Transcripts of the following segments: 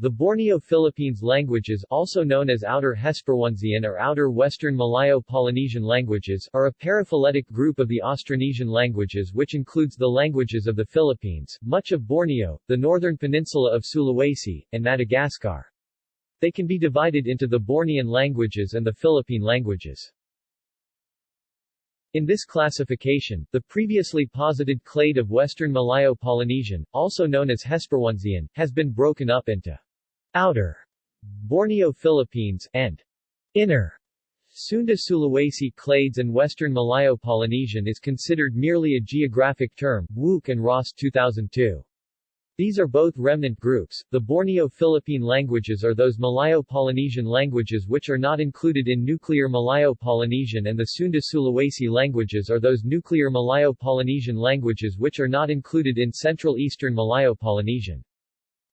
The Borneo Philippines languages also known as Outer Hesperonesian or Outer Western Malayo-Polynesian languages are a paraphyletic group of the Austronesian languages which includes the languages of the Philippines, much of Borneo, the northern peninsula of Sulawesi, and Madagascar. They can be divided into the Bornean languages and the Philippine languages. In this classification, the previously posited clade of Western Malayo-Polynesian, also known as Hesperonesian, has been broken up into Outer Borneo Philippines and Inner Sunda Sulawesi clades and Western Malayo-Polynesian is considered merely a geographic term, Wouk and Ross 2002. These are both remnant groups. The Borneo Philippine languages are those Malayo-Polynesian languages which are not included in nuclear Malayo-Polynesian and the Sunda Sulawesi languages are those nuclear Malayo-Polynesian languages which are not included in Central Eastern Malayo-Polynesian.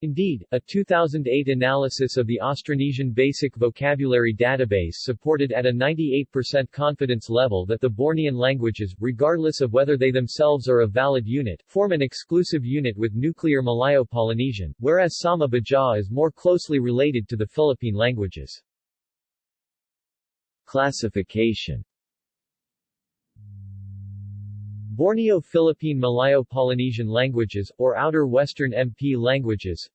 Indeed, a 2008 analysis of the Austronesian Basic Vocabulary Database supported at a 98% confidence level that the Bornean languages, regardless of whether they themselves are a valid unit, form an exclusive unit with nuclear Malayo-Polynesian, whereas Sama Baja is more closely related to the Philippine languages. Classification Borneo Philippine Malayo-Polynesian languages, or Outer Western MP languages.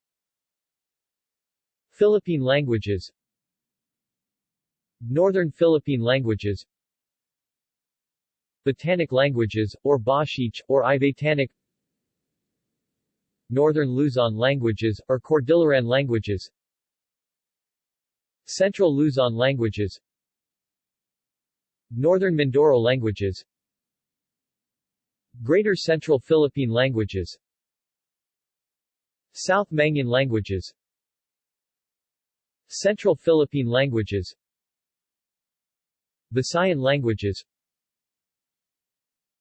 Philippine languages. Northern Philippine languages. Batanic languages, or Bashiic, or Ivatanic Northern Luzon languages, or Cordilleran languages. Central Luzon languages. Northern Mindoro languages Greater Central Philippine languages. South Mangyan languages. Central Philippine languages. Visayan languages.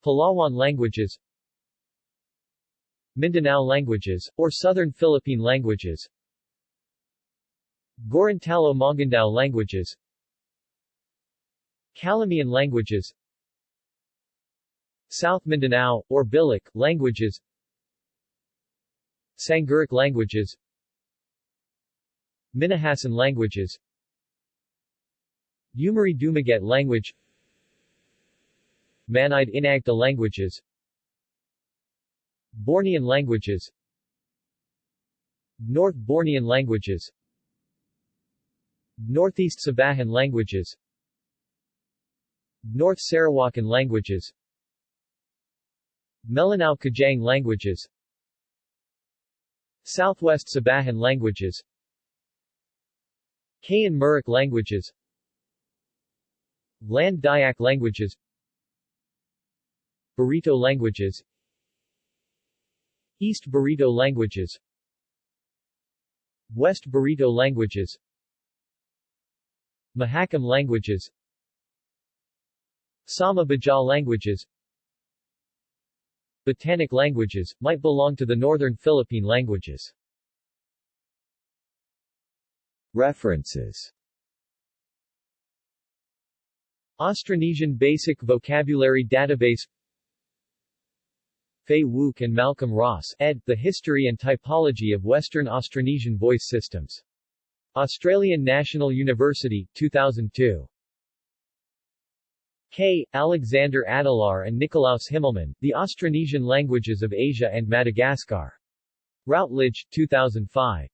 Palawan languages. Mindanao languages, or Southern Philippine languages. Gorontalo-Maguindao languages. Calamian languages South Mindanao, or Bilic, languages. Sangiric languages. Minahasan languages. Umiray Dumaget language. Manide Inagta languages. Bornean languages. North Bornean languages. Northeast Sabahan languages. North Sarawakan languages Melanau Kajang languages. Southwest Sabahan languages. Kayan Murik languages. Land Dayak languages. Barito languages. East Barito languages. West Barito languages. Mahakam languages. Sama Baja languages Batanic languages, might belong to the Northern Philippine languages. References Austronesian Basic Vocabulary Database Fay Wouk and Malcolm Ross, ed. The History and Typology of Western Austronesian Voice Systems. Australian National University, 2002. K. Alexander Adelaar and Nikolaus Himmelmann, The Austronesian Languages of Asia and Madagascar. Routledge, 2005.